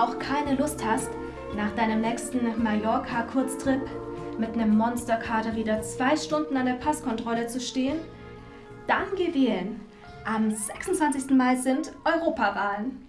auch keine Lust hast, nach deinem nächsten Mallorca-Kurztrip mit einem Monsterkater wieder zwei Stunden an der Passkontrolle zu stehen, dann geh wählen. Am 26. Mai sind Europawahlen.